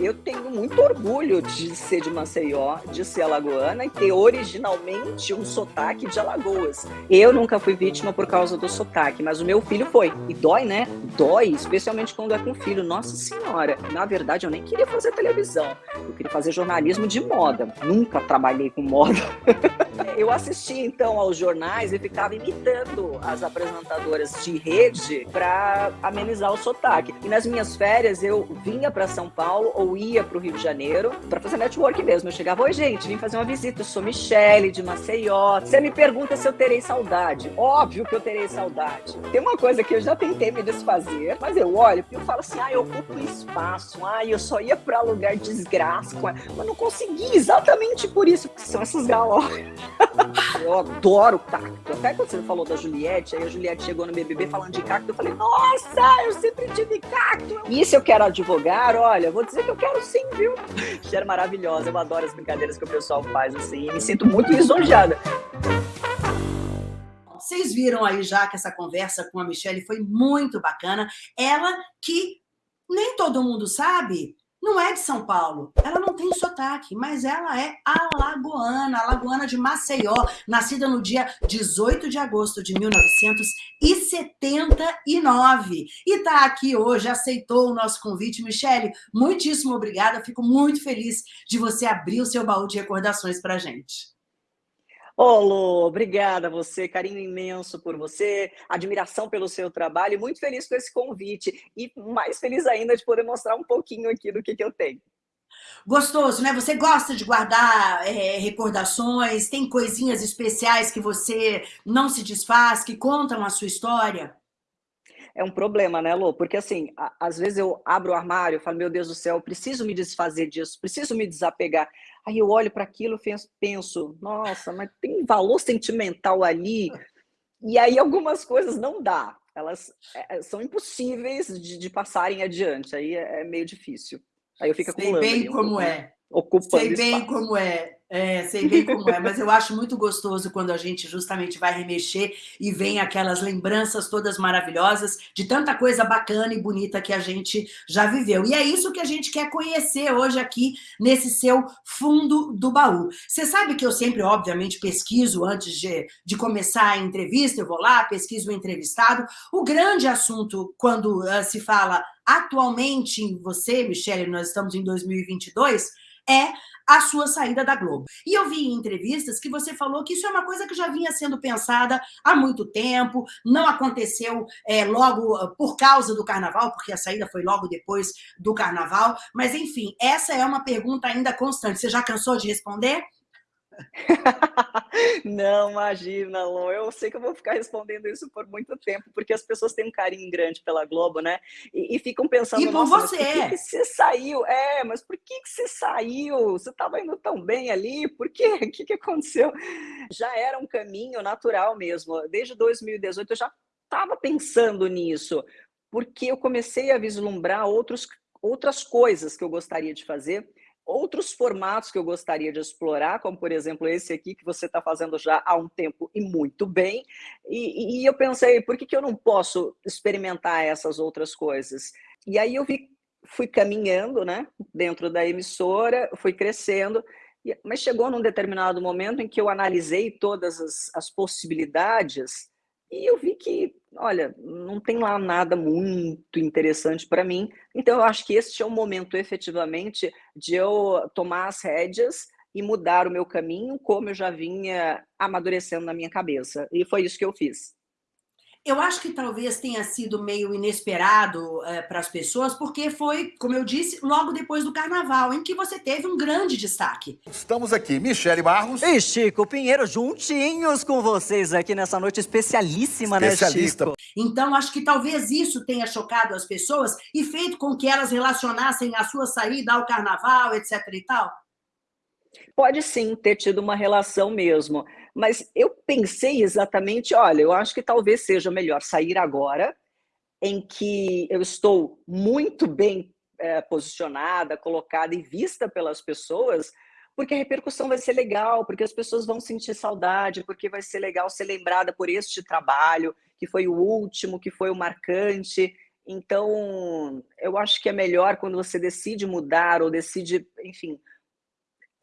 Eu tenho muito orgulho de ser de Maceió, de ser alagoana e ter originalmente um sotaque de Alagoas. Eu nunca fui vítima por causa do sotaque, mas o meu filho foi. E dói, né? Dói, especialmente quando é com filho. Nossa Senhora, na verdade eu nem queria fazer televisão. Eu queria fazer jornalismo de moda. Nunca trabalhei com moda. eu assistia então aos jornais e ficava imitando as apresentadoras de rede para amenizar o sotaque. E nas minhas férias eu vinha para São Paulo ou ia para o Rio de Janeiro para fazer network mesmo. Eu chegava, oi gente, vim fazer uma visita, eu sou Michele de Maceió. Você me pergunta se eu terei saudade. Óbvio que eu terei saudade. Tem uma coisa que eu já tentei me desfazer, mas eu olho e eu falo assim, ah, eu ocupo espaço, ah, eu só ia para lugar desgraça, mas não consegui exatamente por isso, que são essas galocas. eu adoro cacto. Até quando você falou da Juliette, aí a Juliette chegou no BBB falando de cacto, eu falei, nossa, eu sempre tive cacto. E se eu quero advogar, olha, vou dizer que eu quero sim, viu? Cheira maravilhosa, eu adoro as brincadeiras que o pessoal faz assim, e me sinto muito lisonjeada. Vocês viram aí já que essa conversa com a Michelle foi muito bacana. Ela que nem todo mundo sabe, não é de São Paulo, ela não tem sotaque, mas ela é alagoana, alagoana de Maceió, nascida no dia 18 de agosto de 1979. E está aqui hoje, aceitou o nosso convite. Michele, muitíssimo obrigada, fico muito feliz de você abrir o seu baú de recordações para gente. Ô, Lu, obrigada a você, carinho imenso por você, admiração pelo seu trabalho, muito feliz com esse convite, e mais feliz ainda de poder mostrar um pouquinho aqui do que, que eu tenho. Gostoso, né? Você gosta de guardar é, recordações, tem coisinhas especiais que você não se desfaz, que contam a sua história? é um problema, né, Lô? Porque, assim, às vezes eu abro o armário e falo, meu Deus do céu, preciso me desfazer disso, preciso me desapegar. Aí eu olho para aquilo e penso, nossa, mas tem valor sentimental ali. E aí algumas coisas não dá. Elas é, é são impossíveis de, de, passarem adiante. Aí é, é meio difícil. Aí eu fico Sei bem como é. Ocupando Sei bem espaço. como é. É, sei bem como é, mas eu acho muito gostoso quando a gente justamente vai remexer e vem aquelas lembranças todas maravilhosas de tanta coisa bacana e bonita que a gente já viveu. E é isso que a gente quer conhecer hoje aqui nesse seu fundo do baú. Você sabe que eu sempre, obviamente, pesquiso antes de, de começar a entrevista, eu vou lá, pesquiso o entrevistado. O grande assunto quando uh, se fala atualmente em você, Michele, nós estamos em 2022, é a sua saída da Globo. E eu vi em entrevistas que você falou que isso é uma coisa que já vinha sendo pensada há muito tempo, não aconteceu é, logo ah, por causa do carnaval, porque a saída foi logo depois do carnaval, mas enfim, essa é uma pergunta ainda constante. Você já cansou de responder? Não, imagina, Lô. Eu sei que eu vou ficar respondendo isso por muito tempo, porque as pessoas têm um carinho grande pela Globo, né? E, e ficam pensando, e por você. por que, que, você saiu? É, mas por que, que você saiu? Você estava indo tão bem ali, por quê? O que, que aconteceu? Já era um caminho natural mesmo. Desde 2018 eu já estava pensando nisso, porque eu comecei a vislumbrar outros, outras coisas que eu gostaria de fazer outros formatos que eu gostaria de explorar, como, por exemplo, esse aqui que você está fazendo já há um tempo e muito bem. E, e eu pensei, por que, que eu não posso experimentar essas outras coisas? E aí eu vi, fui caminhando né, dentro da emissora, fui crescendo, mas chegou num determinado momento em que eu analisei todas as, as possibilidades e eu vi que, olha, não tem lá nada muito interessante para mim. Então, eu acho que este é o momento, efetivamente, de eu tomar as rédeas e mudar o meu caminho, como eu já vinha amadurecendo na minha cabeça. E foi isso que eu fiz. Eu acho que talvez tenha sido meio inesperado é, para as pessoas, porque foi, como eu disse, logo depois do Carnaval, em que você teve um grande destaque. Estamos aqui, Michele Barros. E Chico Pinheiro, juntinhos com vocês aqui nessa noite especialíssima, Especialista. né, Chico? Então, acho que talvez isso tenha chocado as pessoas e feito com que elas relacionassem a sua saída ao Carnaval, etc e tal. Pode sim ter tido uma relação mesmo. Mas eu pensei exatamente, olha, eu acho que talvez seja melhor sair agora, em que eu estou muito bem é, posicionada, colocada e vista pelas pessoas, porque a repercussão vai ser legal, porque as pessoas vão sentir saudade, porque vai ser legal ser lembrada por este trabalho, que foi o último, que foi o marcante. Então, eu acho que é melhor quando você decide mudar ou decide, enfim,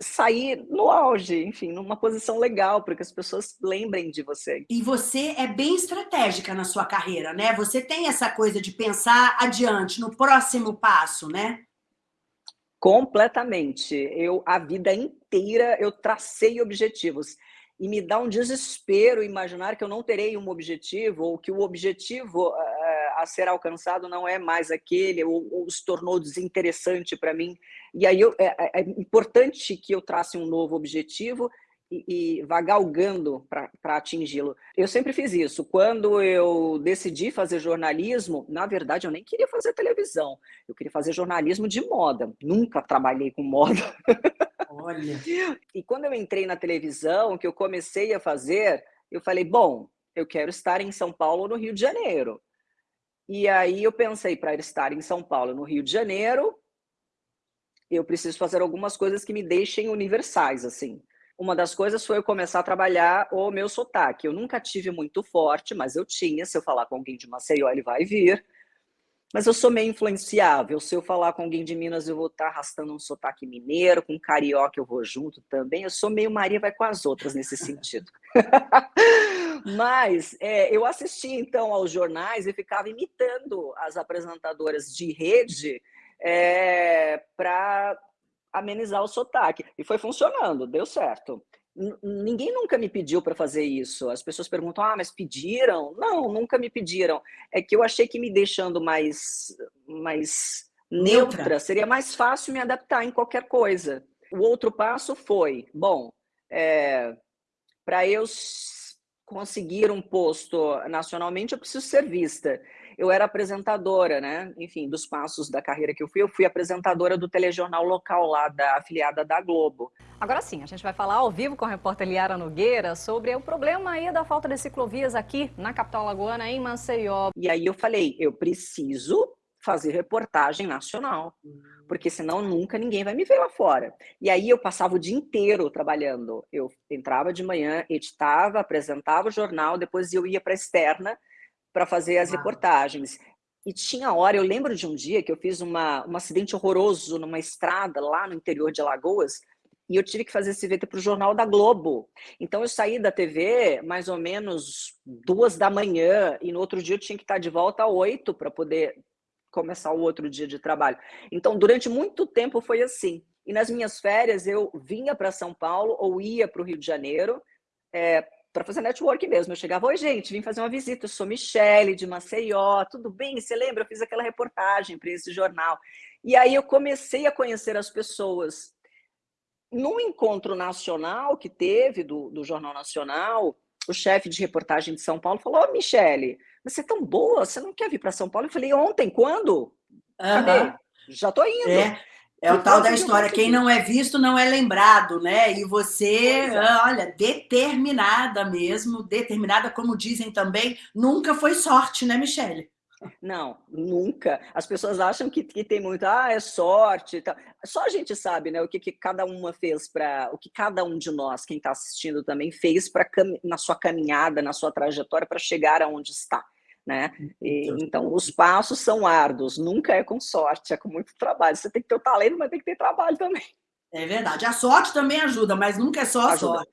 sair no auge, enfim, numa posição legal, para que as pessoas lembrem de você. E você é bem estratégica na sua carreira, né? Você tem essa coisa de pensar adiante, no próximo passo, né? Completamente. Eu, a vida inteira, eu tracei objetivos e me dá um desespero imaginar que eu não terei um objetivo ou que o objetivo uh, a ser alcançado não é mais aquele ou, ou se tornou desinteressante para mim. E aí eu, é, é, importante que eu trace um novo objetivo e, e vá galgando para atingi-lo. Eu sempre fiz isso. Quando eu decidi fazer jornalismo, na verdade eu nem queria fazer televisão, eu queria fazer jornalismo de moda. Nunca trabalhei com moda. Olha. E quando eu entrei na televisão, que eu comecei a fazer, eu falei, bom, eu quero estar em São Paulo ou no Rio de Janeiro. E aí eu pensei, para estar em São Paulo no Rio de Janeiro, eu preciso fazer algumas coisas que me deixem universais, assim. Uma das coisas foi eu começar a trabalhar o meu sotaque. Eu nunca tive muito forte, mas eu tinha. Se eu falar com alguém de Maceió, ele vai vir. Mas eu sou meio influenciável. Se eu falar com alguém de Minas, eu vou estar arrastando um sotaque mineiro, com carioca eu vou junto também. Eu sou meio Maria vai com as outras nesse sentido. Mas é, eu assisti então aos jornais e ficava imitando as apresentadoras de rede é, para amenizar o sotaque. E foi funcionando, deu certo ninguém nunca me pediu para fazer isso. As pessoas perguntam, ah, mas pediram? Não, nunca me pediram. É que eu achei que me deixando mais, mais neutra, neutra seria mais fácil me adaptar em qualquer coisa. O outro passo foi, bom, é, para eu conseguir um posto nacionalmente, eu preciso ser vista eu era apresentadora, né? Enfim, dos passos da carreira que eu fui, eu fui apresentadora do telejornal local lá, da afiliada da Globo. Agora sim, a gente vai falar ao vivo com a repórter Liara Nogueira sobre o problema aí da falta de ciclovias aqui na capital lagoana, em Maceió. E aí eu falei, eu preciso fazer reportagem nacional, porque senão nunca ninguém vai me ver lá fora. E aí eu passava o dia inteiro trabalhando. Eu entrava de manhã, editava, apresentava o jornal, depois eu ia para a externa, para fazer as reportagens. E tinha hora, eu lembro de um dia que eu fiz uma, um acidente horroroso numa estrada lá no interior de Alagoas, e eu tive que fazer esse VT para o Jornal da Globo. Então eu saí da TV mais ou menos duas da manhã, e no outro dia eu tinha que estar de volta às oito para poder começar o outro dia de trabalho. Então, durante muito tempo foi assim. E nas minhas férias eu vinha para São Paulo ou ia para o Rio de Janeiro, é, para fazer network mesmo. Eu chegava, oi gente, vim fazer uma visita, eu sou Michele de Maceió, tudo bem? Você lembra? Eu fiz aquela reportagem para esse jornal. E aí eu comecei a conhecer as pessoas. Num encontro nacional que teve do, do Jornal Nacional, o chefe de reportagem de São Paulo falou, ô oh, Michele, você é tão boa, você não quer vir para São Paulo? Eu falei, ontem, quando? Já tô indo. É. É o tal da história, quem não é visto não é lembrado, né? E você, é. olha, determinada mesmo, determinada, como dizem também, nunca foi sorte, né, Michele? Não, nunca. As pessoas acham que, que tem muito, ah, é sorte. Tá. Só a gente sabe, né, o que, que cada uma fez para, o que cada um de nós, quem está assistindo também, fez para na sua caminhada, na sua trajetória para chegar aonde está né? E, então, os passos são árduos, nunca é com sorte, é com muito trabalho. Você tem que ter o talento, mas tem que ter trabalho também. É verdade. A sorte também ajuda, mas nunca é só a sorte.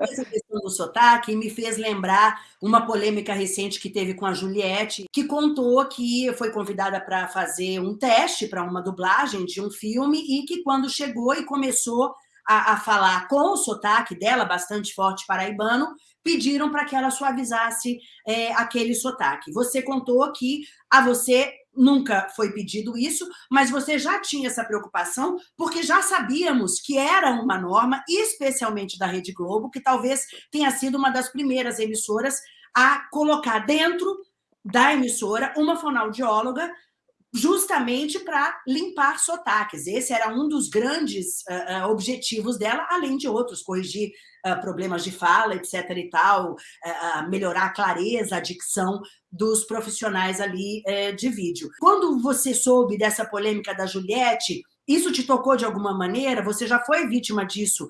Essa questão do sotaque me fez lembrar uma polêmica recente que teve com a Juliette, que contou que foi convidada para fazer um teste para uma dublagem de um filme e que quando chegou e começou a, a falar com o sotaque dela, bastante forte paraibano, pediram para que ela suavizasse é, aquele sotaque. Você contou que a você nunca foi pedido isso, mas você já tinha essa preocupação, porque já sabíamos que era uma norma, especialmente da Rede Globo, que talvez tenha sido uma das primeiras emissoras a colocar dentro da emissora uma fonoaudióloga justamente para limpar sotaques. Esse era um dos grandes uh, uh, objetivos dela, além de outros, corrigir uh, problemas de fala, etc. e tal, melhorar a clareza, a dicção dos profissionais ali eh, de vídeo. Quando você soube dessa polêmica da Juliette, isso te tocou de alguma maneira? Você já foi vítima disso?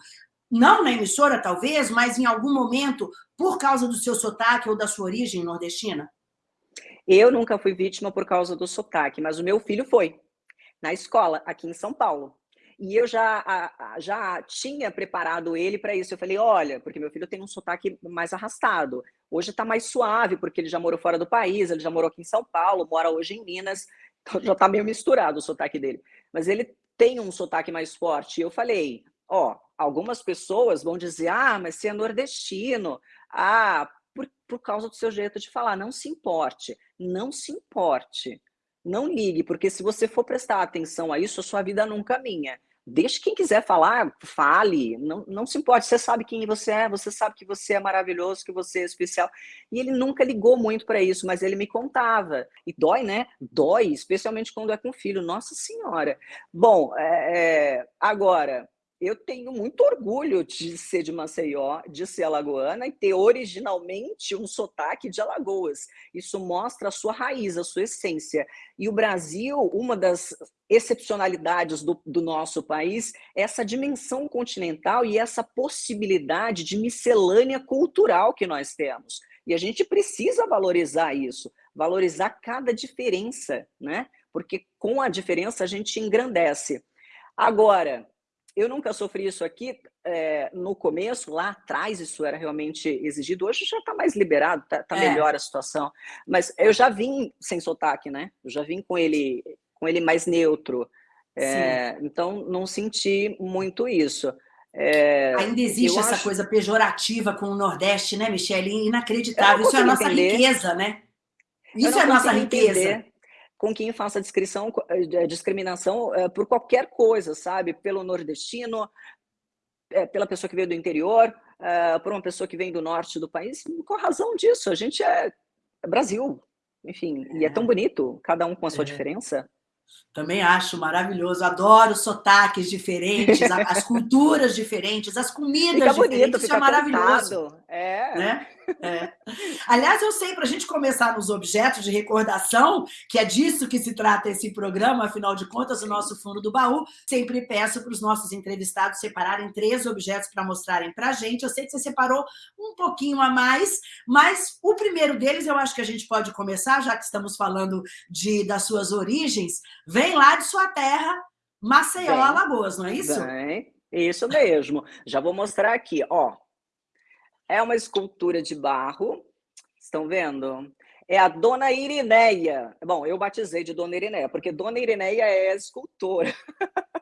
Não na emissora, talvez, mas em algum momento, por causa do seu sotaque ou da sua origem nordestina? Eu nunca fui vítima por causa do sotaque, mas o meu filho foi, na escola, aqui em São Paulo. E eu já, já tinha preparado ele para isso. Eu falei, olha, porque meu filho tem um sotaque mais arrastado. Hoje está mais suave, porque ele já morou fora do país, ele já morou aqui em São Paulo, mora hoje em Minas, então já está meio misturado o sotaque dele. Mas ele tem um sotaque mais forte. E eu falei, ó, algumas pessoas vão dizer, ah, mas você é nordestino, ah, por, por causa do seu jeito de falar. Não se importe, não se importe. Não ligue, porque se você for prestar atenção a isso, a sua vida não caminha. Deixe quem quiser falar, fale, não, não se importe, você sabe quem você é, você sabe que você é maravilhoso, que você é especial. E ele nunca ligou muito para isso, mas ele me contava. E dói, né? Dói, especialmente quando é com filho. Nossa Senhora. Bom, é, é, agora, eu tenho muito orgulho de ser de Maceió, de ser alagoana e ter originalmente um sotaque de Alagoas. Isso mostra a sua raiz, a sua essência. E o Brasil, uma das excepcionalidades do, do nosso país, é essa dimensão continental e essa possibilidade de miscelânea cultural que nós temos. E a gente precisa valorizar isso, valorizar cada diferença, né? Porque com a diferença a gente engrandece. Agora, eu nunca sofri isso aqui. É, no começo, lá atrás, isso era realmente exigido. Hoje já está mais liberado, está tá é. melhor a situação. Mas eu já vim sem sotaque, né? Eu já vim com ele, com ele mais neutro. É, então, não senti muito isso. É, Ainda existe essa acho... coisa pejorativa com o Nordeste, né, Michele? Inacreditável. Isso é a nossa entender. riqueza, né? Isso é a nossa riqueza. Entender com quem faça descrição, eh, discriminação é, por qualquer coisa, sabe? Pelo nordestino, é, pela pessoa que veio do interior, é, por uma pessoa que vem do norte do país, com a razão disso. A gente é Brasil, enfim, e é tão bonito, cada um com a sua diferença. Também acho maravilhoso, adoro sotaques diferentes, as culturas diferentes, as comidas fica diferentes, bonito, isso é maravilhoso. É. Né? É. Aliás, eu sei, para a gente começar nos objetos de recordação, que é disso que se trata esse programa, afinal de contas, o nosso fundo do baú, sempre peço para os nossos entrevistados separarem três objetos para mostrarem para a gente. Eu sei que você separou um pouquinho a mais, mas o primeiro deles eu acho que a gente pode começar, já que estamos falando de, das suas origens, vem lá de sua terra, Maceió, Alagoas, não é isso? Bem, isso mesmo. Já vou mostrar aqui, ó. É uma escultura de barro, estão vendo? É a Dona Irineia. Bom, eu batizei de Dona Irineia, porque Dona Irineia é escultora.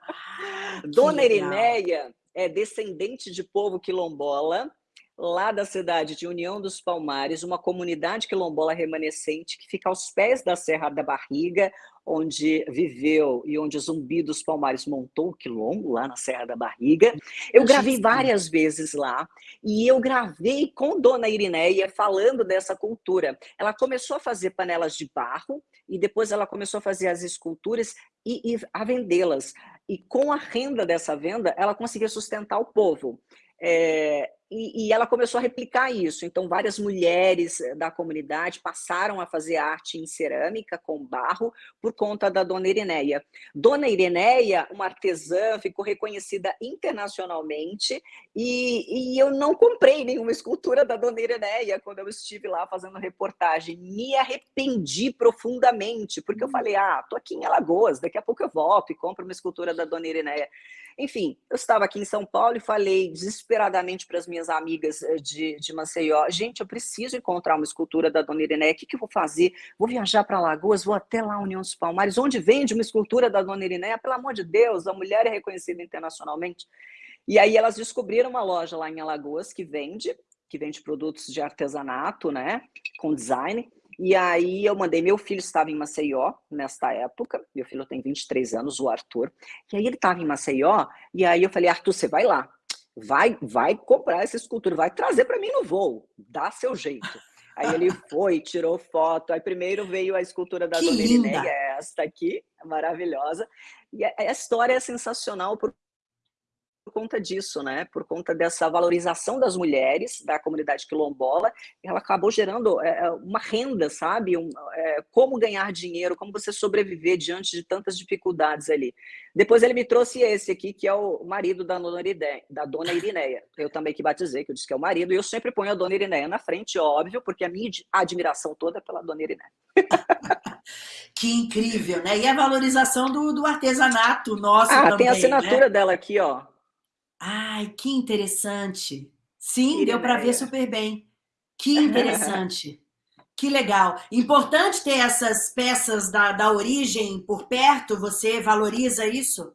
Ah, Dona Irineia é descendente de povo quilombola, lá da cidade de União dos Palmares, uma comunidade quilombola remanescente que fica aos pés da Serra da Barriga, onde viveu e onde Zumbi dos Palmares montou o quilombo, lá na Serra da Barriga. Eu gravei várias vezes lá, e eu gravei com Dona Irineia falando dessa cultura. Ela começou a fazer panelas de barro, e depois ela começou a fazer as esculturas e, e a vendê-las. E com a renda dessa venda, ela conseguia sustentar o povo. É, e, e, ela começou a replicar isso. Então, várias mulheres eh, da comunidade passaram a fazer arte em cerâmica com barro por conta da Dona Irineia. Dona Irineia, uma artesã, ficou reconhecida internacionalmente e, e eu não comprei nenhuma escultura da Dona Irineia quando eu estive lá fazendo reportagem. Me arrependi profundamente, porque eu hum. falei, ah, tô aqui em Alagoas, daqui a pouco eu volto e compro uma escultura da Dona Irineia. Enfim, eu estava aqui em São Paulo e falei desesperadamente para as minhas amigas eh, de, de Maceió, gente, eu preciso encontrar uma escultura da Dona Irineia, o que, que eu vou fazer? Vou viajar para Lagoas, vou até lá, União dos Palmares, onde vende uma escultura da Dona Irineia? Pelo amor de Deus, a mulher é reconhecida internacionalmente. E aí elas descobriram uma loja lá em Alagoas que vende, que vende produtos de artesanato, né, com design, e aí eu mandei, meu filho estava em Maceió nesta época, meu filho tem 23 anos, o Arthur, e aí ele estava em Maceió, e aí eu falei, Arthur, você vai lá, vai, vai comprar essa escultura, vai trazer para mim no voo, dá seu jeito. Aí ele foi, tirou foto, aí primeiro veio a escultura da que Dona Irineia, é esta aqui, maravilhosa, e a, história é sensacional por conta disso, né? Por conta dessa valorização das mulheres da comunidade quilombola, ela acabou gerando é, é, uma renda, sabe? Um, é, como ganhar dinheiro, como você sobreviver diante de tantas dificuldades ali. Depois ele me trouxe esse aqui, que é o marido da dona, Irineia, da dona Irineia. Eu também que batizei, que eu disse que é o marido, e eu sempre ponho a dona Irineia na frente, óbvio, porque a minha admiração toda é pela dona Irineia. que incrível, né? E a valorização do, do artesanato nosso ah, também, tem a assinatura né? dela aqui, ó. Ai, que interessante. Sim, Irineia. deu para ver super bem. Que interessante. Que legal. Importante ter essas peças da, da origem por perto, você valoriza isso?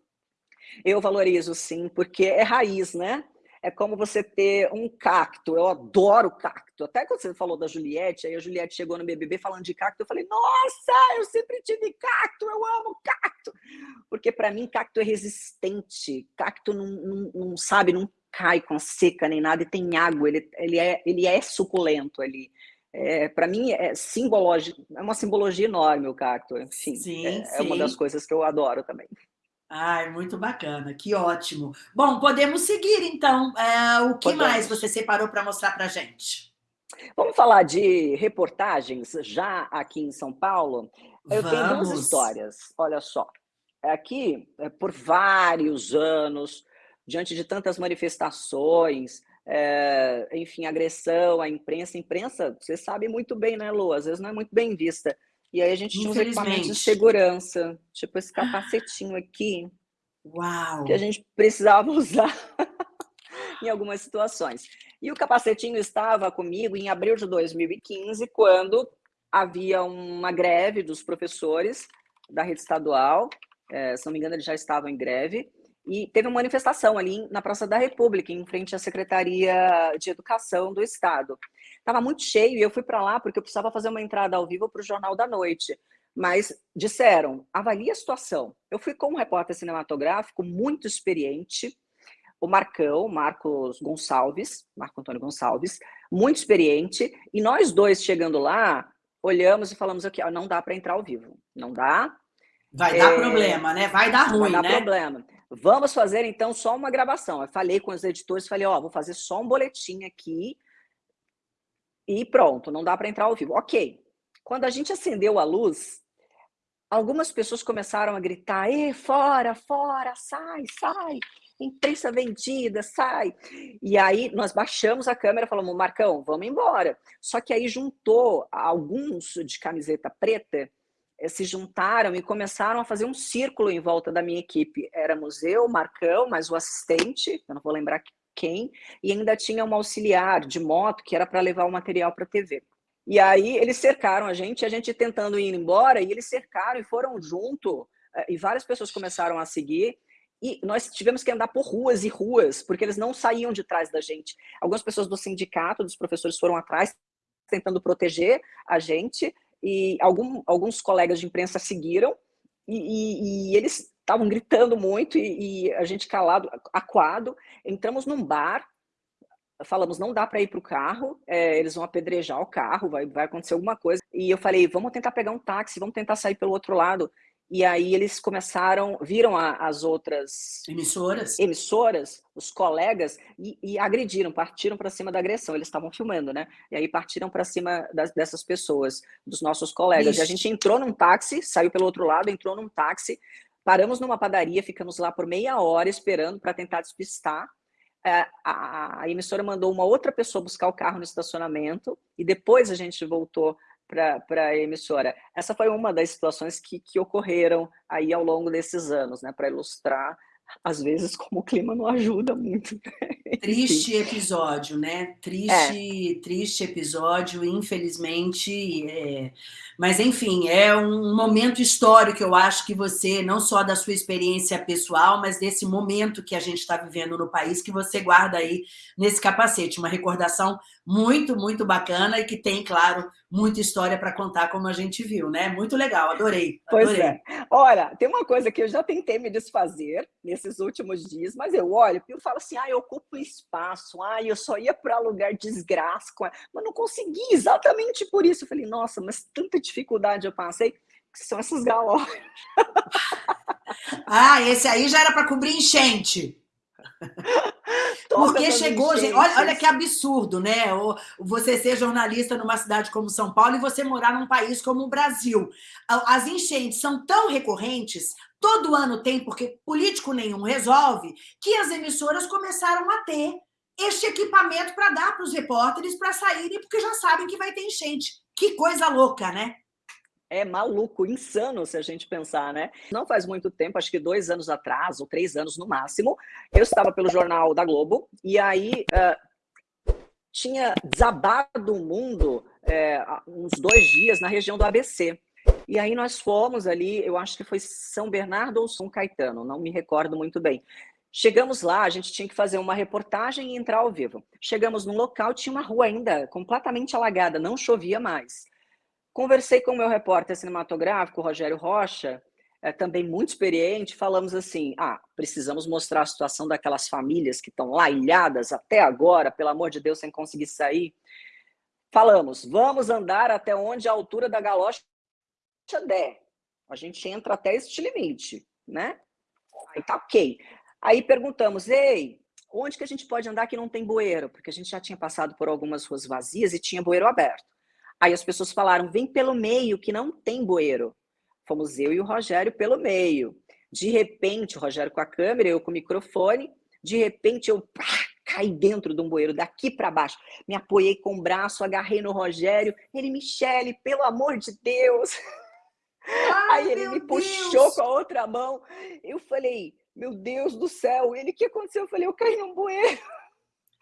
Eu valorizo, sim, porque é raiz, né? É como você ter um cacto. Eu adoro cacto. Até quando você falou da Juliette, aí a Juliette chegou no BBB falando de cacto, eu falei, nossa, eu sempre tive cacto, eu amo cacto. Porque para mim, cacto é resistente. Cacto não, não, não, sabe, não cai com seca nem nada, e tem água, ele, ele, é, ele é suculento ali. É, para mim é simbologia, é uma simbologia enorme o cacto. Enfim, sim, é, sim. é uma das coisas que eu adoro também. Ai, muito bacana, que ótimo. Bom, podemos seguir então. É, o que podemos. mais você separou para mostrar para gente? Vamos falar de reportagens já aqui em São Paulo. Eu Vamos. tenho duas histórias. Olha só, aqui é, por vários anos, diante de tantas manifestações, é, enfim, agressão à imprensa. A imprensa, você sabe muito bem, né, Lu? Às vezes não é muito bem vista. E aí a gente tinha uns equipamentos de segurança, tipo esse capacetinho aqui. Uau! Que a gente precisava usar em algumas situações. E o capacetinho estava comigo em abril de 2015, quando havia uma greve dos professores da rede estadual. É, se não me engano, eles já estavam em greve. E teve uma manifestação ali na Praça da República, em frente à Secretaria de Educação do Estado. Estava muito cheio e eu fui para lá porque eu precisava fazer uma entrada ao vivo para o Jornal da Noite. Mas disseram, avalie a situação. Eu fui com um repórter cinematográfico muito experiente, o Marcão, Marcos Gonçalves, Marco Antônio Gonçalves, muito experiente, e nós dois chegando lá, olhamos e falamos aqui, ó, não dá para entrar ao vivo, não dá. Vai é... dar problema, né? Vai dar ruim, Vai dar né? problema. Vamos fazer então só uma gravação. Eu falei com os editores, falei, ó, vou fazer só um boletim aqui e pronto, não dá para entrar ao vivo. Ok. Quando a gente acendeu a luz, algumas pessoas começaram a gritar: "E fora, fora, sai, sai! Imprensa vendida, sai!" E aí nós baixamos a câmera, falamos: "Marcão, vamos embora". Só que aí juntou alguns de camiseta preta eh, se juntaram e começaram a fazer um círculo em volta da minha equipe. Éramos eu, Marcão, mais o assistente, eu não vou lembrar quem, e ainda tinha uma auxiliar de moto que era para levar o material para a TV. E aí eles cercaram a gente, a gente tentando ir embora, e eles cercaram e foram junto, eh, e várias pessoas começaram a seguir, e nós tivemos que andar por ruas e ruas, porque eles não saíam de trás da gente. Algumas pessoas do sindicato, dos professores foram atrás, tentando proteger a gente, e algum, alguns colegas de imprensa seguiram, e, e, e eles estavam gritando muito e, e, a gente calado, aquado. Entramos num bar, falamos, não dá para ir para o carro, é, eles vão apedrejar o carro, vai, vai acontecer alguma coisa. E eu falei, vamos tentar pegar um táxi, vamos tentar sair pelo outro lado. E aí eles começaram, viram a, as outras emissoras, emissoras os colegas, e, e agrediram, partiram para cima da agressão. Eles estavam filmando, né? E aí partiram para cima das, dessas pessoas, dos nossos colegas. E a gente entrou num táxi, saiu pelo outro lado, entrou num táxi, Paramos numa padaria, ficamos lá por meia hora esperando para tentar despistar. É, a, emissora mandou uma outra pessoa buscar o carro no estacionamento e depois a gente voltou para a emissora. Essa foi uma das situações que, que ocorreram aí ao longo desses anos, né, para ilustrar às vezes como o clima não ajuda muito. Triste episódio, né? Triste, é. triste episódio, infelizmente. É... Mas, enfim, é um momento histórico, eu acho que você, não só da sua experiência pessoal, mas desse momento que a gente está vivendo no país, que você guarda aí nesse capacete. Uma recordação muito, muito bacana e que tem, claro, muita história para contar, como a gente viu, né? Muito legal, adorei. adorei. Pois é. Olha, tem uma coisa que eu já tentei me desfazer nesses últimos dias, mas eu olho e falo assim, ah, eu ocupo espaço, ah, eu só ia para lugar desgraça, mas não consegui exatamente por isso. Eu falei, nossa, mas tanta dificuldade eu passei, que são essas galocas. ah, esse aí já era para cobrir enchente. Porque chegou, gente, olha, olha que absurdo, né? Você ser jornalista numa cidade como São Paulo e você morar num país como o Brasil. As enchentes são tão recorrentes, todo ano tem, porque político nenhum resolve, que as emissoras começaram a ter este equipamento para dar para os repórteres para saírem, porque já sabem que vai ter enchente. Que coisa louca, né? É maluco, insano se a gente pensar, né? Não faz muito tempo, acho que dois anos atrás, ou três anos no máximo, eu estava pelo Jornal da Globo, e aí uh, tinha desabado o mundo é, uns dois dias na região do ABC. E aí nós fomos ali, eu acho que foi São Bernardo ou São Caetano, não me recordo muito bem. Chegamos lá, a gente tinha que fazer uma reportagem e entrar ao vivo. Chegamos num local, tinha uma rua ainda completamente alagada, não chovia mais. Conversei com o meu repórter cinematográfico, Rogério Rocha, é, também muito experiente, falamos assim, ah, precisamos mostrar a situação daquelas famílias que estão lá ilhadas até agora, pelo amor de Deus, sem conseguir sair. Falamos, vamos andar até onde a altura da galocha der. A gente entra até este limite, né? Aí tá ok. Aí perguntamos, ei, onde que a gente pode andar que não tem bueiro? Porque a gente já tinha passado por algumas ruas vazias e tinha bueiro aberto. Aí as pessoas falaram, vem pelo meio, que não tem bueiro. Fomos eu e o Rogério pelo meio. De repente, o Rogério com a câmera, eu com o microfone, de repente eu pá, caí dentro de um bueiro, daqui para baixo. Me apoiei com o braço, agarrei no Rogério. Ele, Michele, pelo amor de Deus. Ai, Aí ele me Deus. puxou com a outra mão. Eu falei, meu Deus do céu. Ele, o que aconteceu? Eu falei, eu caí num bueiro.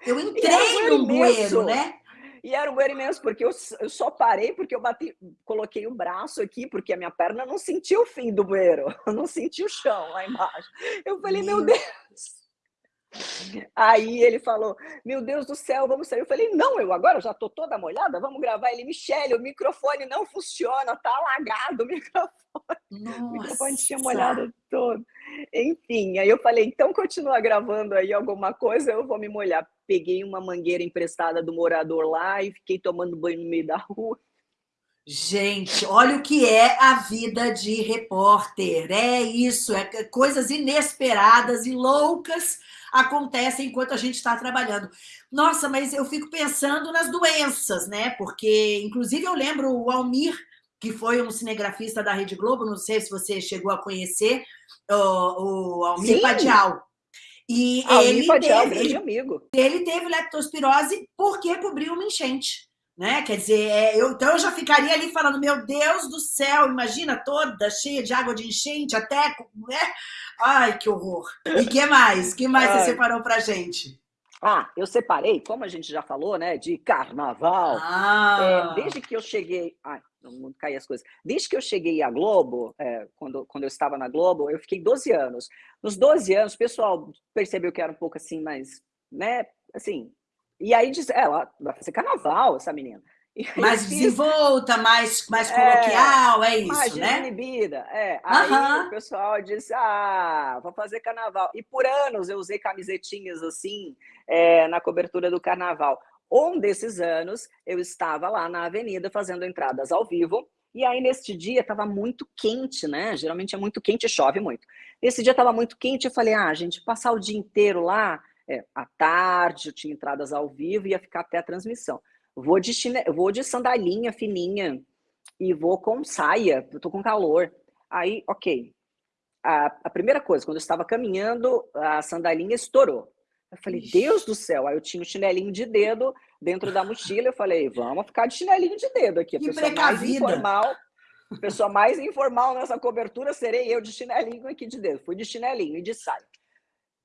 Eu entrei num bueiro, né? E era um bueiro imenso, porque eu, eu só parei porque eu bati, coloquei o braço aqui, porque a minha perna não sentiu o fim do bueiro, eu não senti o chão lá embaixo. Eu falei, meu Deus. Aí ele falou, meu Deus do céu, vamos sair. Eu falei, não, eu agora já tô toda molhada, vamos gravar. Ele, Michele, o microfone não funciona, tá alagado o microfone. Nossa. O microfone tinha molhado todo. Enfim, aí eu falei, então continua gravando aí alguma coisa, eu vou me molhar. Peguei uma mangueira emprestada do morador lá e fiquei tomando banho no meio da rua. Gente, olha o que é a vida de repórter. É isso, é coisas inesperadas e loucas acontecem enquanto a gente está trabalhando. Nossa, mas eu fico pensando nas doenças, né? Porque, inclusive, eu lembro o Almir, que foi um cinegrafista da Rede Globo, não sei se você chegou a conhecer, o, o Almir Sim. Padial. E Almir ele Padial, teve, grande amigo. Ele teve leptospirose porque cobriu uma enchente. Né? Quer dizer, é, eu, então eu já ficaria ali falando, meu Deus do céu, imagina toda cheia de água de enchente, até, né? Ai, que horror. E que mais? que mais Ai. você separou pra gente? Ah, eu separei, como a gente já falou, né, de carnaval. Ah. É, desde que eu cheguei. Ai, no mundo as coisas. Desde que eu cheguei à Globo, é, quando, quando eu estava na Globo, eu fiquei 12 anos. Nos 12 anos, o pessoal percebeu que era um pouco assim, mais, né, assim, e aí diz, é, ela vai fazer carnaval, essa menina. Mais desenvolta, mais, mais é, coloquial, é, é isso, mais né? inibida, é. Aí uhum. o pessoal disse, ah, vou fazer carnaval. E por anos eu usei camisetinhas assim, é, na cobertura do carnaval. Um desses anos, eu estava lá na avenida fazendo entradas ao vivo, e aí, neste dia, estava muito quente, né? Geralmente é muito quente e chove muito. Esse dia estava muito quente, eu falei, ah, gente, passar o dia inteiro lá, é, à tarde, eu tinha entradas ao vivo, ia ficar até a transmissão. Vou de, chine... vou de sandalinha fininha e vou com saia, eu tô com calor. Aí, ok. A, a primeira coisa, quando eu estava caminhando, a sandalinha estourou. Eu falei, Deus do céu. Aí eu tinha o um chinelinho de dedo dentro da mochila. Eu falei, vamos ficar de chinelinho de dedo aqui. A pessoa mais informal, pessoa mais informal nessa cobertura serei eu de chinelinho aqui de dedo. Fui de chinelinho e de saia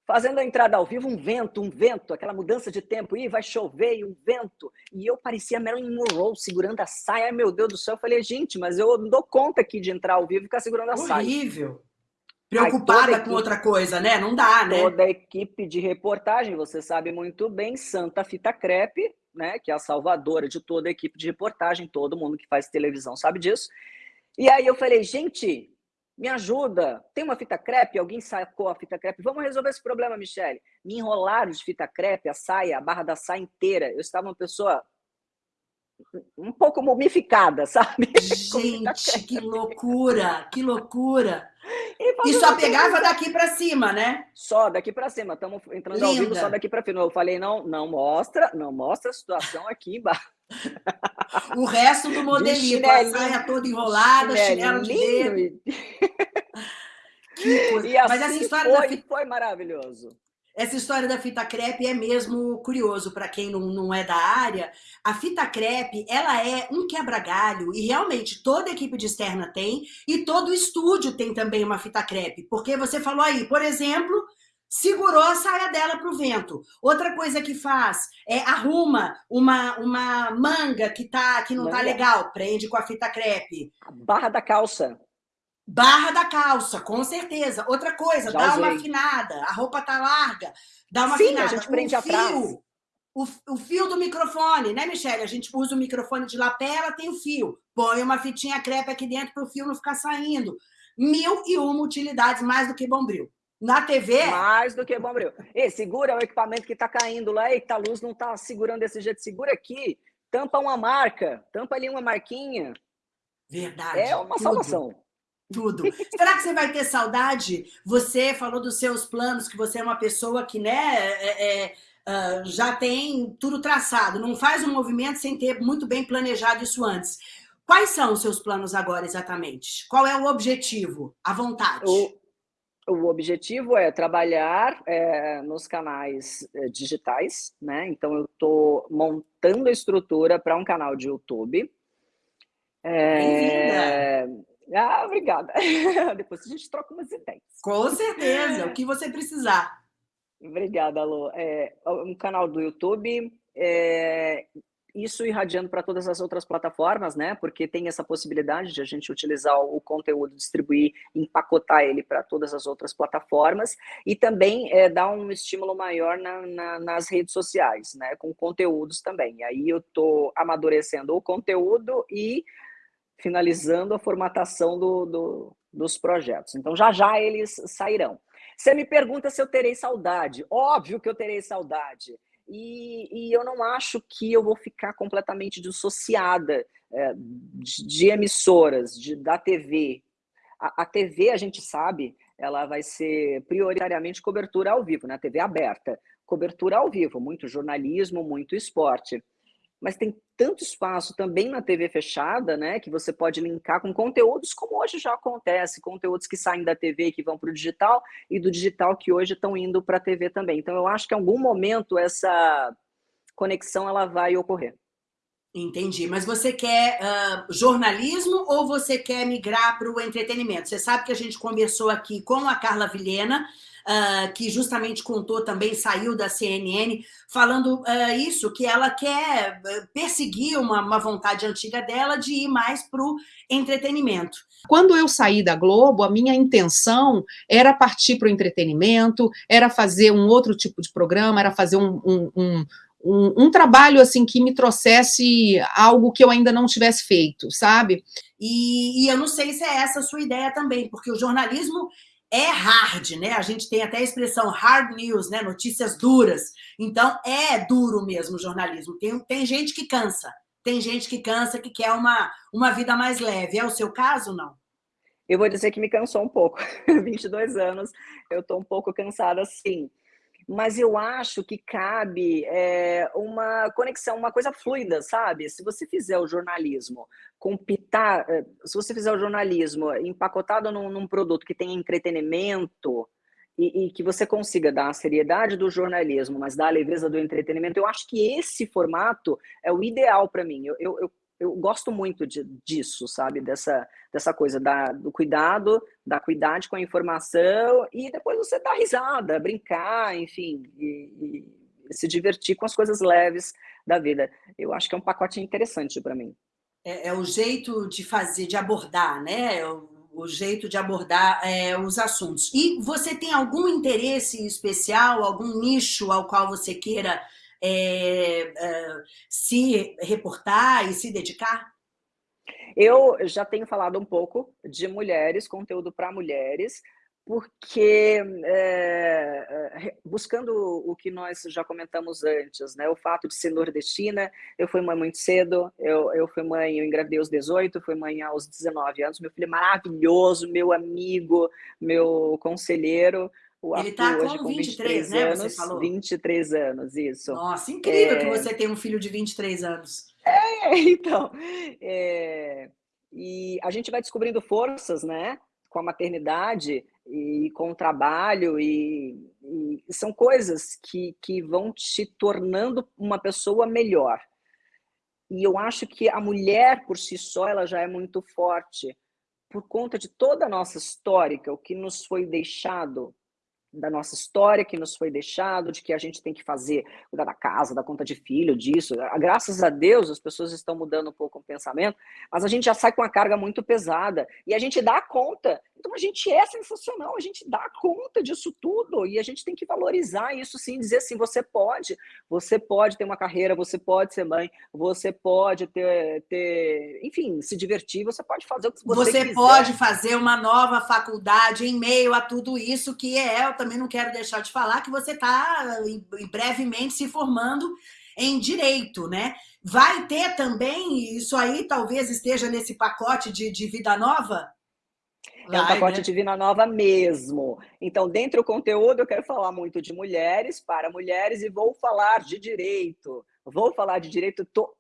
fazendo a entrada ao vivo, um vento, um vento, aquela mudança de tempo, e vai chover, e um vento. E eu parecia Marilyn Monroe segurando a saia. Ai, meu Deus do céu, eu falei, gente, mas eu não dou conta aqui de entrar ao vivo e ficar segurando a Horrível. saia. Horrível. Preocupada com outra coisa, né? Não dá, né? Toda a equipe de reportagem, você sabe muito bem, Santa Fita Crepe, né? Que é a salvadora de toda a equipe de reportagem, todo mundo que faz televisão sabe disso. E aí eu falei, gente, me ajuda. Tem uma fita crepe? Alguém sacou a fita crepe? Vamos resolver esse problema, Michele. Me enrolaram de fita crepe, a saia, a barra da saia inteira. Eu estava uma pessoa um pouco mumificada, sabe? Gente, que loucura, que loucura. E, e só pegava daqui para cima, né? Só daqui para cima. Estamos entrando Linda. ao vivo só daqui para cima. Eu falei, não, não mostra, não mostra a situação aqui embaixo. O resto do modelito, a saia toda enrolada, chinelo de dedo. Que coisa. E assim Mas essa história foi, da... foi maravilhoso. Essa história da fita crepe é mesmo curioso para quem não, não é da área. A fita crepe, ela é um quebra-galho e realmente toda equipe de externa tem e todo estúdio tem também uma fita crepe. Porque você falou aí, por exemplo, segurou a saia dela para o vento. Outra coisa que faz é arruma uma, uma manga que, tá, que não tá manga. tá legal, prende com a fita crepe. A barra da calça. Barra da calça, com certeza. Outra coisa, Já dá usei. uma afinada. A roupa tá larga, dá uma Sim, afinada. a gente prende o fio. O, o fio do microfone, né, Michelle? A gente usa o microfone de lapela, tem o fio. Põe uma fitinha crepe aqui dentro para o fio não ficar saindo. Mil e uma utilidades, mais do que bombril. Na TV... Mais do que bombril. E segura o equipamento que está caindo lá. Eita, a luz não está segurando desse jeito. Segura aqui. Tampa uma marca. Tampa ali uma marquinha. Verdade. É uma tudo. salvação tudo. Será que você vai ter saudade? Você falou dos seus planos, que você é uma pessoa que né, é, é, uh, já tem tudo traçado, não faz um movimento sem ter muito bem planejado isso antes. Quais são os seus planos agora, exatamente? Qual é o objetivo, a vontade? O, o objetivo é trabalhar é, nos canais é, digitais, né? Então, eu estou montando a estrutura para um canal de YouTube. É, ah, obrigada. Depois a gente troca umas ideias. Com certeza, o que você precisar. Obrigada, Alô. É, um canal do YouTube, é, isso irradiando para todas as outras plataformas, né? Porque tem essa possibilidade de a gente utilizar o conteúdo, distribuir, empacotar ele para todas as outras plataformas e também é, dar um estímulo maior na, na, nas redes sociais, né? Com conteúdos também. E aí eu estou amadurecendo o conteúdo e finalizando a formatação do, do, dos projetos. Então, já já eles sairão. Você me pergunta se eu terei saudade. Óbvio que eu terei saudade. E, e eu não acho que eu vou ficar completamente dissociada é, de, de, emissoras, de, da TV. A, a, TV, a gente sabe, ela vai ser prioritariamente cobertura ao vivo, né? TV aberta. Cobertura ao vivo, muito jornalismo, muito esporte mas tem tanto espaço também na TV fechada, né, que você pode linkar com conteúdos como hoje já acontece, conteúdos que saem da TV e que vão para o digital e do digital que hoje estão indo para a TV também. Então eu acho que em algum momento essa conexão ela vai ocorrer. Entendi. Mas você quer uh, jornalismo ou você quer migrar para o entretenimento? Você sabe que a gente conversou aqui com a Carla Vilhena, uh, que justamente contou também, saiu da CNN, falando uh, isso, que ela quer perseguir uma, uma vontade antiga dela de ir mais para o entretenimento. Quando eu saí da Globo, a minha intenção era partir para o entretenimento, era fazer um outro tipo de programa, era fazer um, um, um um, um, trabalho assim que me trouxesse algo que eu ainda não tivesse feito, sabe? E, e, eu não sei se é essa a sua ideia também, porque o jornalismo é hard, né? A gente tem até a expressão hard news, né? Notícias duras. Então, é duro mesmo o jornalismo. Tem, tem gente que cansa. Tem gente que cansa, que quer uma, uma vida mais leve. É o seu caso, não? Eu vou dizer que me cansou um pouco. 22 anos, eu estou um pouco cansada, sim mas eu acho que cabe é, uma conexão, uma coisa fluida, sabe? Se você fizer o jornalismo com pitar, eh, se você fizer o jornalismo empacotado num, num produto que tem entretenimento e, e, que você consiga dar a seriedade do jornalismo, mas dar a leveza do entretenimento, eu acho que esse formato é o ideal para mim. Eu, eu, eu eu gosto muito de, disso, sabe? Dessa, dessa coisa da, do cuidado, da cuidade com a informação e depois você dar risada, brincar, enfim, e, e se divertir com as coisas leves da vida. Eu acho que é um pacote interessante para mim. É, é, o jeito de fazer, de abordar, né? É o, o jeito de abordar é, os assuntos. E você tem algum interesse especial, algum nicho ao qual você queira é, é, se reportar e se dedicar? Eu já tenho falado um pouco de mulheres, conteúdo para mulheres, porque é, buscando o que nós já comentamos antes, né? O fato de ser nordestina, eu fui mãe muito cedo, eu, eu fui mãe, eu engravidei aos 18, fui mãe aos 19 anos, meu filho é maravilhoso, meu amigo, meu conselheiro, o Ele está com, com 23, 23 né? Anos, você falou. 23 anos, isso. Nossa, incrível é... que você tem um filho de 23 anos. É, então. É... E a gente vai descobrindo forças, né? Com a maternidade e com o trabalho, e, e são coisas que, que vão te tornando uma pessoa melhor. E eu acho que a mulher, por si só, ela já é muito forte, por conta de toda a nossa história, o que nos foi deixado da nossa história que nos foi deixado, de que a gente tem que fazer, cuidar da casa, da conta de filho, disso. Graças a Deus as pessoas estão mudando um pouco o pensamento, mas a gente já sai com a carga muito pesada e a gente dá conta. Então a gente é sensacional, a gente dá conta disso tudo e a gente tem que valorizar isso sim, dizer assim, você pode, você pode ter uma carreira, você pode ser mãe, você pode ter, ter enfim, se divertir, você pode fazer o que você, você quiser. pode fazer uma nova faculdade em meio a tudo isso que é também não quero deixar de falar que você está brevemente se formando em direito, né? Vai ter também, isso aí talvez esteja nesse pacote de, de vida nova? É um pacote né? de vida nova mesmo. Então, dentro do conteúdo, eu quero falar muito de mulheres, para mulheres, e vou falar de direito. Vou falar de direito, estou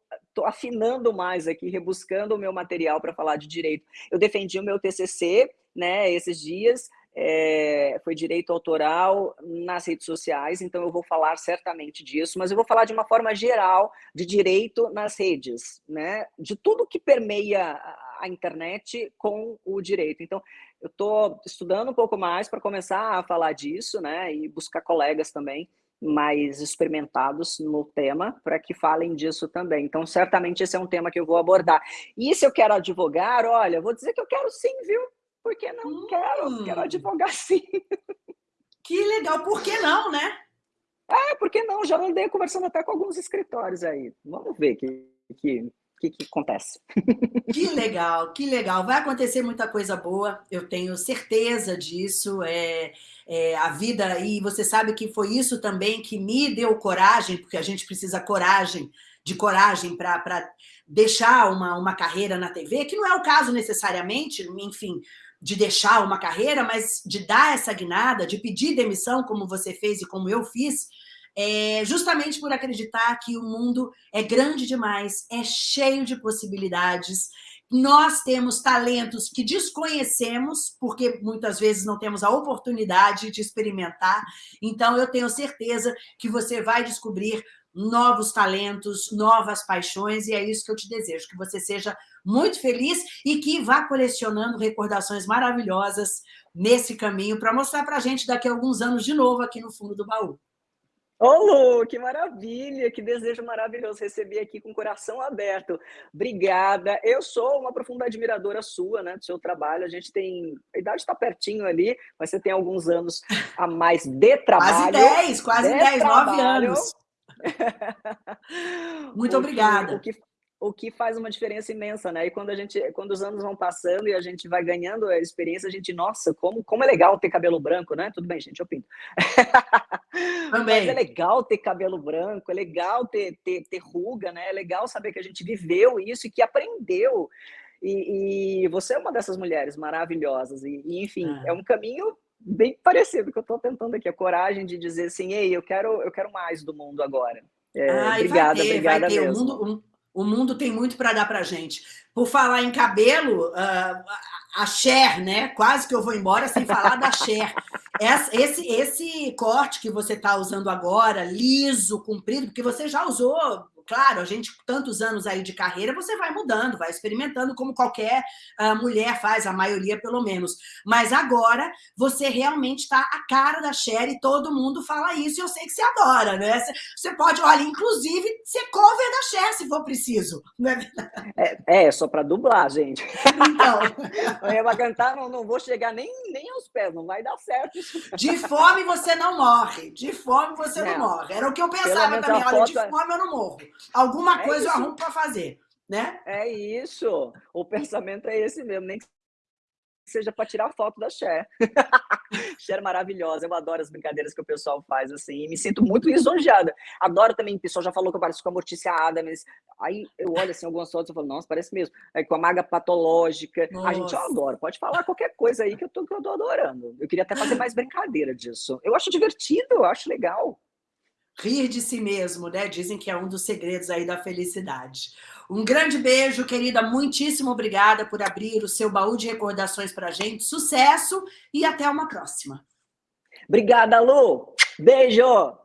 afinando mais aqui, rebuscando o meu material para falar de direito. Eu defendi o meu TCC, né, esses dias, é, foi direito autoral nas redes sociais, então eu vou falar certamente disso, mas eu vou falar de uma forma geral de direito nas redes, né? De tudo que permeia a internet com o direito. Então, eu estou estudando um pouco mais para começar a falar disso, né? E buscar colegas também mais experimentados no tema para que falem disso também. Então, certamente esse é um tema que eu vou abordar. E se eu quero advogar, olha, vou dizer que eu quero sim, viu? porque não hum. quero, quero advogar sim. Que legal, por que não, né? É, por que não? Já andei conversando até com alguns escritórios aí. Vamos ver que, que, que, que acontece. Que legal, que legal. Vai acontecer muita coisa boa, eu tenho certeza disso. É, é, a vida, e você sabe que foi isso também que me deu coragem, porque a gente precisa coragem, de coragem para deixar uma, uma carreira na TV, que não é o caso necessariamente, enfim, de deixar uma carreira, mas de dar essa guinada, de pedir demissão, como você fez e como eu fiz, é justamente por acreditar que o mundo é grande demais, é cheio de possibilidades. Nós temos talentos que desconhecemos, porque muitas vezes não temos a oportunidade de experimentar. Então, eu tenho certeza que você vai descobrir novos talentos, novas paixões, e é isso que eu te desejo, que você seja muito feliz e que vá colecionando recordações maravilhosas nesse caminho para mostrar para a gente daqui a alguns anos de novo aqui no fundo do baú. Ô, Lu, que maravilha, que desejo maravilhoso receber aqui com o coração aberto. Obrigada. Eu sou uma profunda admiradora sua, né, do seu trabalho. A gente tem, a idade está pertinho ali, mas você tem alguns anos a mais de trabalho. Quase 10, quase 10, 9 anos. Muito o obrigada. Que, o, que, o que faz uma diferença imensa, né? E quando a gente, quando os anos vão passando e a gente vai ganhando a experiência, a gente, nossa, como, como é legal ter cabelo branco, né? Tudo bem, gente, eu pinto. Também. Mas é legal ter cabelo branco, é legal ter, ter, ter ruga, né? É legal saber que a gente viveu isso e que aprendeu. E, e você é uma dessas mulheres maravilhosas. E, e enfim, ah. é um caminho bem parecido que eu estou tentando aqui, a coragem de dizer assim, ei, eu quero, eu quero mais do mundo agora. É, ah, obrigada, ter, obrigada mesmo. O mundo, o mundo tem muito para dar para gente. Por falar em cabelo, uh, a Cher, né? Quase que eu vou embora sem falar da Cher. Esse, esse corte que você está usando agora, liso, comprido, porque você já usou claro, a gente, tantos anos aí de carreira, você vai mudando, vai experimentando, como qualquer uh, mulher faz, a maioria pelo menos. Mas agora, você realmente está a cara da Cher e todo mundo fala isso, e eu sei que você adora, né? Você pode, olha, inclusive, ser cover da Cher, se for preciso. Não é, é, é só para dublar, gente. Então. eu vou cantar, não, não vou chegar nem, nem aos pés, não vai dar certo. De fome você não morre, de fome você não, não morre. Era o que eu pensava também, olha, foto... de é fome eu não morro. Alguma é coisa isso. eu arrumo para fazer, né? É isso. O pensamento é esse mesmo, nem que seja para tirar foto da Cher. Cher é maravilhosa, eu adoro as brincadeiras que o pessoal faz, assim, e me sinto muito lisonjeada. Adoro também, o pessoal já falou que eu pareço com a Mortícia Adams, aí eu olho assim, algumas fotos e falo, nossa, parece mesmo. Aí com a maga patológica, nossa. a gente, eu adoro, pode falar qualquer coisa aí que eu, tô, que eu tô adorando. Eu queria até fazer mais brincadeira disso. Eu acho divertido, eu acho legal. Rir de si mesmo, né? Dizem que é um dos segredos aí da felicidade. Um grande beijo, querida. Muitíssimo obrigada por abrir o seu baú de recordações para a gente. Sucesso e até uma próxima. Obrigada, Lu. Beijo.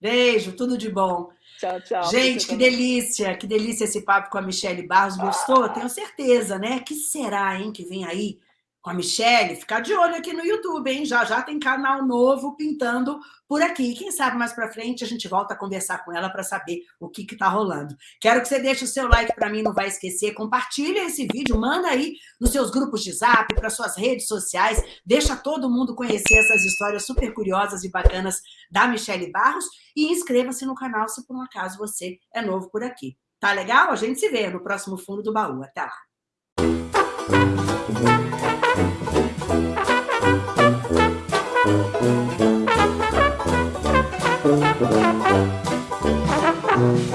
Beijo, tudo de bom. Tchau, tchau. Gente, que delícia, que delícia esse papo com a Michelle Barros. Gostou? Ah. Tenho certeza, né? Que será, hein, que vem aí com a Michelle, ficar de olho aqui no YouTube, hein? Já já tem canal novo pintando por aqui. Quem sabe mais para frente a gente volta a conversar com ela para saber o que que tá rolando. Quero que você deixe o seu like para mim, não vai esquecer. Compartilha esse vídeo, manda aí nos seus grupos de Zap, para suas redes sociais. Deixa todo mundo conhecer essas histórias super curiosas e bacanas da Michelle Barros e inscreva-se no canal se por um acaso você é novo por aqui. Tá legal? A gente se vê no próximo fundo do baú. Até lá. Thank you.